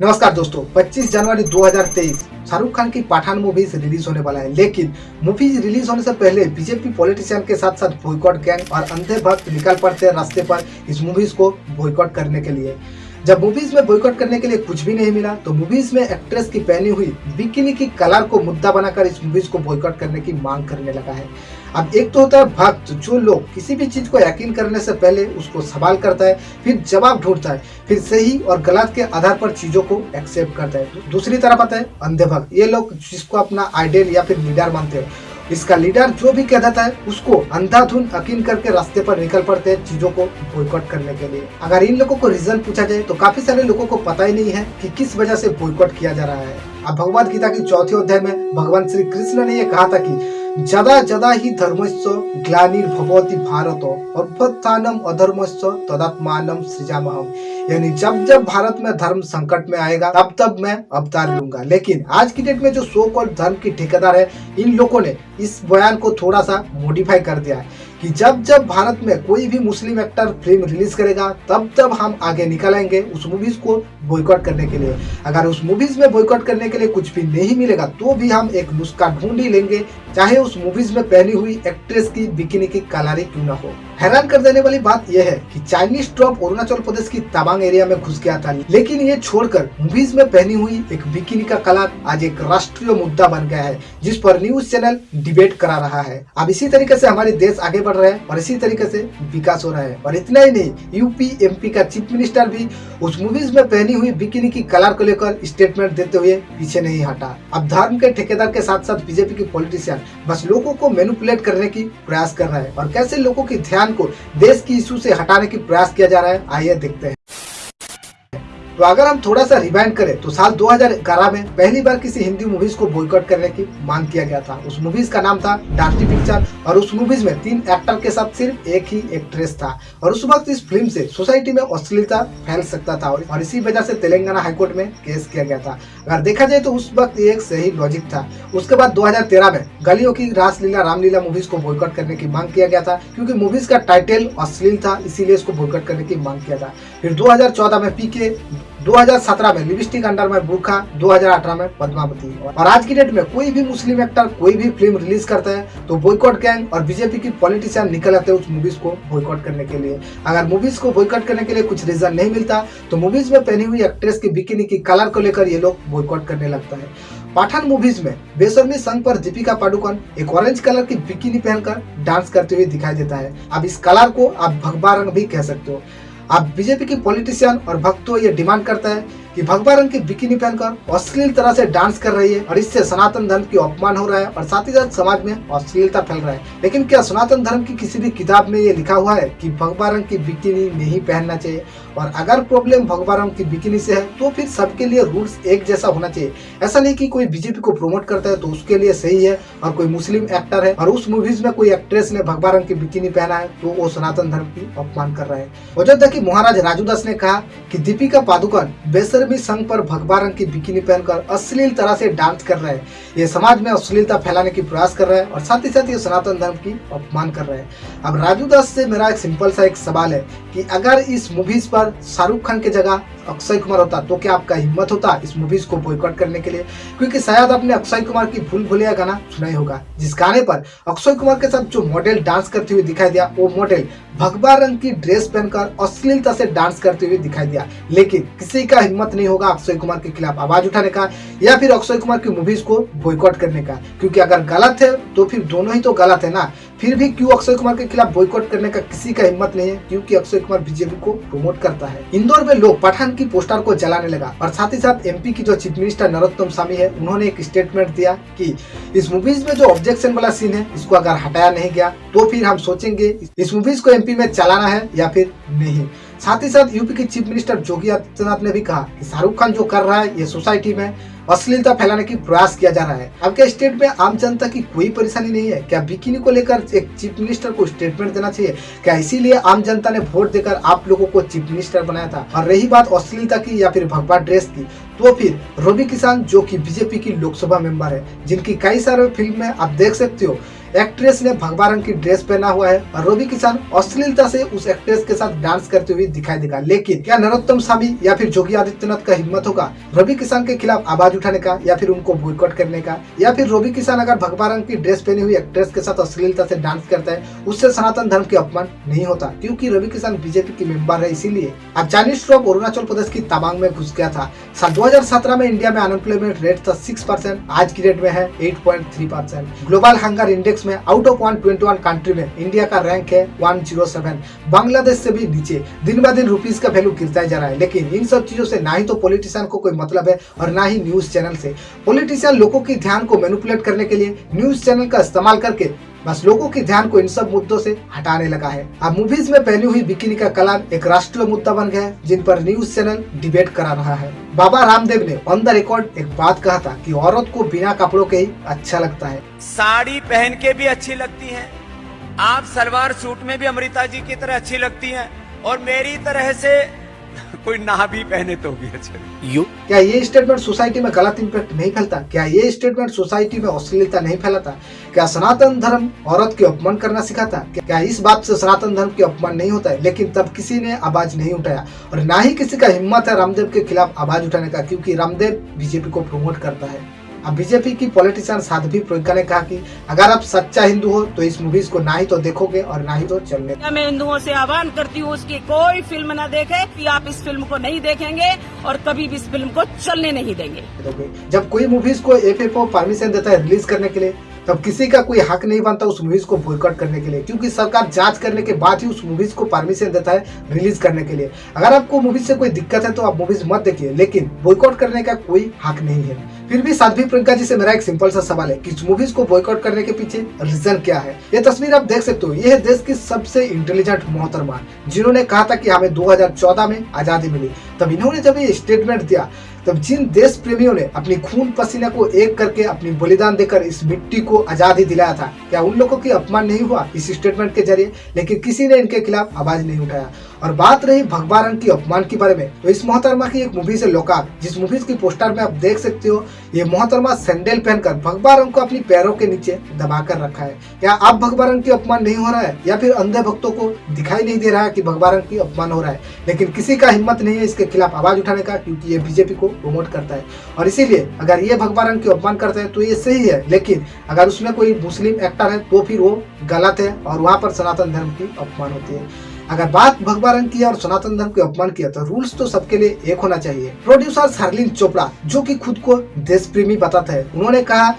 नमस्कार दोस्तों 25 जनवरी 2023 शाहरुख खान की पठान मूवीज़ रिलीज़ होने वाला है। लेकिन मूवीज़ रिलीज़ होने से पहले बीजेपी पॉलिटिशियन के साथ साथ बॉयकॉट गैंग और अंधे भक्त निकल पड़ते रास्ते पर इस मूवीज़ को बॉयकॉट करने के लिए। जब मूवीज़ में बॉयकॉट करने के लिए कुछ भी नहीं मिला तो मूवीज़ में एक्ट्रेस की पहनी हुई बिकिनी की कलर को मुद्दा बनाकर इस मूवीज़ को बॉयकॉट करने की मांग करने लगा है। अब एक तो होता है भक्त, जो लोग किसी भी चीज़ को यकीन करने से पहले उसको सवाल करता है, फिर जवाब ढूंढता है, फिर सही और गलत के आधार पर चीज़ों को एक्सेप्ट करता है। दूसरी तरफ़ आता है अंधे भक्त ये लोग जिसको अपना आइडियल या फिर लीडर मानते हैं इसका लीडर जो भी कह देता है, उसको अंधाधुन अकीन करके रास्ते पर निकल पड़ते हैं चीज़ों को बॉयकॉट करने के लिए। अगर इन लोगों को रीजन पूछा जाए तो काफ़ी सारे लोगों को पता ही नहीं है कि किस वजह से बॉयकॉट किया जा रहा है। अब भगवत गीता की चौथे अध्याय में भगवान श्री कृष्ण ने यह कहा था कि जदा जदा ही धर्मस्व ग्लानिर्भवती भारत, अभ्युत्थानम अधर्मस्व तदात्मानम सृजामहम यानी जब जब भारत में धर्म संकट में आएगा, तब तब मैं अवतार लूँगा। लेकिन आज की डेट में जो सो कॉल धर्म की ठेकेदार है, इन लोगों ने इस बयान को थोड़ा सा मॉडिफाई कर दिया है कि जब जब भारत में कोई भी मुस्लिम एक्टर फ़िल्म रिलीज़ करेगा, तब तब हम आगे निकल आएँगे उस मूवीज़ को बॉयकॉट करने के लिए। अगर उस मूवीज़ में बॉयकॉट करने के लिए कुछ भी नहीं मिलेगा तो भी हम एक नुस्खा ढूंढ ही लेंगे चाहे उस मूवीज़ में पहनी हुई एक्ट्रेस की बिकिनी की कलारी क्यों ना हो। हैरान कर देने वाली बात यह है कि चाइनीज़ ट्रॉप अरुणाचल प्रदेश की तवांग एरिया में घुस गया था। लेकिन ये छोड़कर मूवीज़ में पहनी हुई एक बिकिनी का कलर आज एक राष्ट्रीय मुद्दा बन गया है, जिस पर न्यूज़ चैनल डिबेट करा रहा है। अब इसी तरीके से हमारे देश आगे बढ़ रहे हैं और इसी तरीके से विकास हो रहा है। और इतना ही नहीं यूपी एमपी का चीफ मिनिस्टर भी उस मूवीज़ में पहनी हुई बिकिनी की कलर को लेकर स्टेटमेंट देते हुए पीछे नहीं हटा। अब धर्म के ठेकेदार के साथ साथ बीजेपी की पॉलिटिशियन बस लोगों को मैनुपुलेट करने की प्रयास कर रहा है। और कैसे लोगों के ध्यान को देश की इशू से हटाने की प्रयास किया जा रहा है, आइए देखते हैं। तो अगर हम थोड़ा सा रिवाइंड करें तो साल 2011 में पहली बार किसी हिंदी मूवीज़ को बॉयकॉट करने की मांग किया गया था। उस मूवीज़ का नाम था डार्टी पिक्चर और उस मूवीज़ में तीन एक्टर के साथ सिर्फ़ एक ही एक्ट्रेस था और उस वक्त इस फ़िल्म से सोसाइटी में अश्लीलता फैल सकता था और इसी वजह से तेलंगाना हाईकोर्ट में केस किया गया था। अगर देखा जाए तो उस वक्त एक सही लॉजिक था। उसके बाद दो हज़ार तेरह में गलियों की रासलीला, रामलीला मूवीज़ को बॉयकॉट करने की मांग किया गया था, क्योंकि मूवीज़ का टाइटल अश्लील था, इसीलिए इसको बॉयकॉट करने की मांग किया था। फिर 2014 में पीके 2017 में लिपस्टिक अंडर में बुरखा 2018 में पद्मावती। और आज की डेट में कोई भी मुस्लिम एक्टर, कोई भी फ़िल्म रिलीज़ करता है तो बॉयकॉट गैंग और बीजेपी की पॉलिटिशियन निकल आते हैं उस मूवीज़ को बॉयकॉट करने के लिए। अगर मूवीज़ को बॉयकॉट करने के लिए कुछ रीजन नहीं मिलता तो मूवीज़ में पहनी हुई एक्ट्रेस की बिकिनी की कलर को लेकर ये लोग बॉयकॉट करने लगता है। पठान मूवीज़ में बेसरमी संघ पर दीपिका पाडुकोन एक ऑरेंज कलर की बिकिनी पहनकर डांस करते हुए दिखाई देता है। अब इस कलर को आप भगवा रंग भी कह सकते हो। अब बीजेपी के पॉलिटिशियन और भक्तों ये डिमांड करते है। कि भगवा रंग की बिकिनी पहनकर अश्लील तरह से डांस कर रही है और इससे सनातन धर्म की अपमान हो रहा है और साथ ही साथ समाज में अश्लीलता फैल रहा है। लेकिन क्या सनातन धर्म की किसी भी किताब में ये लिखा हुआ है कि भगवा रंग की बिकिनी नहीं पहनना चाहिए? और अगर प्रॉब्लम भगवा रंग की बिकिनी से है तो फिर सबके लिए रूल्स एक जैसा होना चाहिए। ऐसा नहीं की कोई बीजेपी को प्रमोट करता है तो उसके लिए सही है और कोई मुस्लिम एक्टर है और उस मूवीज़ में कोई एक्ट्रेस ने भगवा रंग की बिकिनी पहना है तो वो सनातन धर्म की अपमान कर रहा है। अयोध्या की महाराज राजू दास ने कहा की दीपिका पादुकन बेसरमी संघ पर भगवा रंग की बिकिनी पहनकर अश्लील तरह से डांस कर रहे हैं। ये समाज में अश्लीलता फैलाने की प्रयास कर रहा है और साथ ही साथ ये सनातन धर्म की अपमान कर रहे हैं। अब राजू दास से मेरा एक सिंपल सा एक सवाल है कि अगर इस मूवीज़ पर शाहरुख खान की जगह अक्षय कुमार होता तो क्या आपका हिम्मत होता इस मूवीज़ को बॉयकॉट करने के लिए? क्योंकि शायद आपने अक्षय कुमार की भूल भूलिया गाना सुना ही होगा, जिस गाने पर अक्षय कुमार के साथ जो मॉडल डांस करते हुए दिखाई दिया, वो मॉडल भगवा रंग की ड्रेस पहनकर अश्लीलता से डांस करते हुए दिखाई दिया। लेकिन किसी का हिम्मत नहीं होगा अक्षय कुमार के खिलाफ आवाज़ उठाने का या फिर अक्षय कुमार की मूवीज़ को बॉयकॉट करने का। क्योंकि अगर गलत है तो फिर दोनों ही तो गलत है ना। फिर भी क्यों अक्षय कुमार के खिलाफ बॉयकॉट करने का किसी का हिम्मत नहीं है? क्योंकि अक्षय कुमार बीजेपी को प्रमोट करता है। इंदौर में लोग पठान की पोस्टर को जलाने लगा और साथ ही साथ एमपी की जो चीफ मिनिस्टर नरोत्तम स्वामी है, उन्होंने एक स्टेटमेंट दिया कि इस मूवीज़ में जो ऑब्जेक्शन वाला सीन है, इसको अगर हटाया नहीं गया तो फिर हम सोचेंगे, इस मूवीज़ को एमपी में चलाना है या फिर नहीं। साथ ही साथ यूपी के चीफ मिनिस्टर योगी आदित्यनाथ ने भी कहा कि शाहरुख खान जो कर रहा है, ये सोसाइटी में अश्लीलता फैलाने की प्रयास किया जा रहा है। अब क्या स्टेट में आम जनता की कोई परेशानी नहीं है? क्या बिकिनी को लेकर एक चीफ मिनिस्टर को स्टेटमेंट देना चाहिए? क्या इसीलिए आम जनता ने वोट देकर आप लोगों को चीफ मिनिस्टर बनाया था? और रही बात अश्लीलता की या फिर भगवा ड्रेस की तो फिर रवि किसान जो की बीजेपी की लोकसभा मेंबर है, जिनकी कई सारे फ़िल्म में आप देख सकते हो एक्ट्रेस ने भगवा रंग की ड्रेस पहना हुआ है और रवि किसान अश्लीलता से उस एक्ट्रेस के साथ डांस करते हुए दिखाई देगा। लेकिन क्या नरोत्तम स्वामी या फिर योगी आदित्यनाथ का हिम्मत होगा रवि किसान के खिलाफ आवाज़ उठाने का या फिर उनको बोयकॉट करने का? या फिर रवि किसान अगर भगवा रंग की ड्रेस पहनी हुई एक्ट्रेस के साथ अश्लीलता से डांस करता है, उससे सनातन धर्म के अपमान नहीं होता, क्योंकि रवि किसान बीजेपी की मेंबर है, इसीलिए। अब चाइनीज़ श्रॉप अरुणाचल प्रदेश की तवांग में घुस गया था। साल 2017 में इंडिया में अनएम्प्लॉयमेंट रेट था सिक्स परसेंट आज की रेट में है 8.3 परसेंट ग्लोबल हंगर इंडेक्स में आउट ऑफ़ 121 कंट्री में इंडिया का रैंक है 107 बांग्लादेश से भी नीचे। दिन ब दिन रुपीज़ का वैल्यू गिरता जा रहा है। लेकिन इन सब चीज़ों से ना ही तो पॉलिटिशियन को कोई मतलब है और ना ही न्यूज़ चैनल से। पॉलिटिशियन लोगों की ध्यान को मैनुपुलेट करने के लिए न्यूज़ चैनल का इस्तेमाल करके बस लोगों के ध्यान को इन सब मुद्दों से हटाने लगा है। अब मूवीज़ में पहनी हुई बिकिनी का कलार एक राष्ट्रीय मुद्दा बन गया है, जिन पर न्यूज़ चैनल डिबेट करा रहा है। बाबा रामदेव ने ऑन द रिकॉर्ड एक बात कहा था कि औरत को बिना कपड़ों के ही अच्छा लगता है। साड़ी पहन के भी अच्छी लगती है। आप सलवार सूट में भी अमृता जी की तरह अच्छी लगती है। और मेरी तरह से कोई ना भी पहने तो भी अच्छे। यू क्या ये स्टेटमेंट सोसाइटी में गलत इम्पैक्ट नहीं फैलता? क्या ये स्टेटमेंट सोसाइटी में अश्लीलता नहीं फैलाता? क्या सनातन धर्म औरत के अपमान करना सिखाता? क्या इस बात से सनातन धर्म के अपमान नहीं होता है? लेकिन तब किसी ने आवाज़ नहीं उठाया। और ना ही किसी का हिम्मत है रामदेव के खिलाफ आवाज़ उठाने का क्योंकि रामदेव बीजेपी को प्रमोट करता है। अब बीजेपी की पॉलिटिशियन साध्वी प्रियंका ने कहा कि अगर आप सच्चा हिंदू हो तो इस मूवीज़ को ना ही तो देखोगे और ना ही तो चलने मैं हिंदुओं से आह्वान करती हूँ उसकी कोई फ़िल्म ना देखे कि आप इस फ़िल्म को नहीं देखेंगे और कभी भी इस फ़िल्म को चलने नहीं देंगे। जब कोई मूवीज़ को एफएफओ परमिशन देता है रिलीज़ करने के लिए तब किसी का कोई हक नहीं बनता उस मूवीज़ को बोयकॉट करने के लिए, क्योंकि सरकार जाँच करने के बाद ही उस मूवीज़ को परमिशन देता है रिलीज़ करने के लिए। अगर आपको मूवीज़ से कोई दिक्कत है तो आप मूवीज़ मत देखिए, लेकिन बोयकॉट करने का कोई हक नहीं है। फिर भी साध्वी प्रियंका जी से मेरा एक सिंपल सा सवाल है कि इस मूवीज़ को बॉयकॉट करने के पीछे रीजन क्या है? ये तस्वीर आप देख सकते हो, ये है देश की सबसे इंटेलिजेंट मोहतरमा, जिन्होंने कहा था कि हमें 2014 में आज़ादी मिली। तब इन्होंने जब ये स्टेटमेंट दिया तब जिन देश प्रेमियों ने अपनी खून पसीना को एक करके अपनी बलिदान देकर इस मिट्टी को आज़ादी दिलाया था, क्या उन लोगों की अपमान नहीं हुआ? इस स्टेटमेंट के ज़रिए। लेकिन किसी ने इनके खिलाफ आवाज़ नहीं उठाया। और बात रही भगवा रंग की अपमान के बारे में तो इस मोहतरमा की एक मूवी से लोकाक जिस मूवी की पोस्टर में आप देख सकते हो, ये मोहतरमा सैंडल पहनकर भगवा रंग को अपनी पैरों के नीचे दबा कर रखा है। क्या आप भगवा रंग की अपमान नहीं हो रहा है? या फिर अंधे भक्तों को दिखाई नहीं दे रहा है की भगवा रंग की अपमान हो रहा है? लेकिन किसी का हिम्मत नहीं है इसके खिलाफ आवाज़ उठाने का, क्योंकि ये बीजेपी को प्रमोट करता है। और इसीलिए अगर ये भगवा रंग की अपमान करते हैं तो ये सही है, लेकिन अगर उसमें कोई मुस्लिम एक्टर है तो फिर वो गलत है और वहाँ पर सनातन धर्म की अपमान होती है। अगर बात भगवा रंग की और सनातन धर्म के अपमान किया तो रूल्स तो सबके लिए एक होना चाहिए। प्रोड्यूसर हरलिन चोपड़ा जो कि खुद को देश प्रेमी बताते हैं, उन्होंने कहा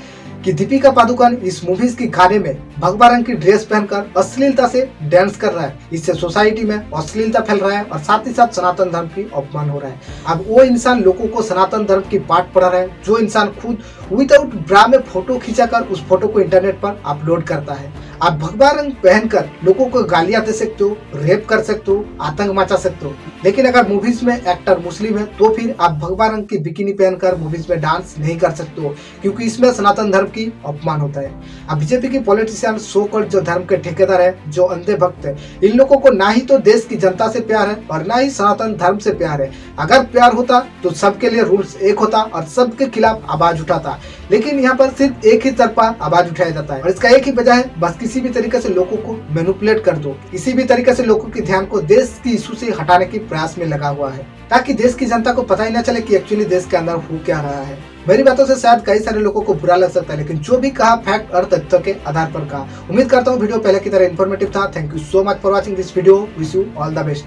कि दीपिका पादुकोण इस मूवीज़ के गाने में भगवा रंग की ड्रेस पहनकर अश्लीलता से डांस कर रहा है। इससे सोसाइटी में अश्लीलता फैल रहा है और साथ ही साथ सनातन धर्म की अपमान हो रहा है। अब वो इंसान लोगों को सनातन धर्म की पाठ पढ़ा रहा है, जो इंसान खुद विदाउट ब्रा में फ़ोटो खींचाकर, उस फ़ोटो को इंटरनेट पर अपलोड करता है। आप भगवा रंग पहनकर लोगों को गालियाँ दे सकते हो रेप कर सकते हो, आतंक मचा सकते हो। लेकिन अगर मूवीज़ में एक्टर मुस्लिम है तो फिर आप भगवा रंग की बिकिनी पहनकर मूवीज़ में डांस नहीं कर सकते हो, क्योंकि इसमें सनातन धर्म की अपमान होता है। अब बीजेपी की पॉलिटिशियन सो कॉल्ड जो धर्म के ठेकेदार है, जो अंधे भक्त है, इन लोगों को ना ही तो देश की जनता से प्यार है, और ना ही सनातन धर्म से प्यार है। अगर प्यार होता तो सबके लिए रूल्स एक होता, और सबके खिलाफ आवाज़ उठाता। लेकिन यहाँ पर सिर्फ़ एक ही तरफा आवाज़ उठाया जाता है और इसका एक ही वजह है बस किसी भी तरीके से लोगों को मैनुपुलेट कर दो। किसी भी तरीके से लोगों के ध्यान को देश की इशू से हटाने के प्रयास में लगा हुआ है, ताकि देश की जनता को पता ही न चले कि एक्चुअली देश के अंदर हो क्या रहा है। मेरी बातों से शायद कई सारे लोगों को बुरा लग सकता है, लेकिन जो भी कहा फैक्ट और तथ्यों के आधार पर कहा। उम्मीद करता हूँ वीडियो पहले की तरह इन्फॉर्मेटिव था। Thank you so much for watching this video wish you all the best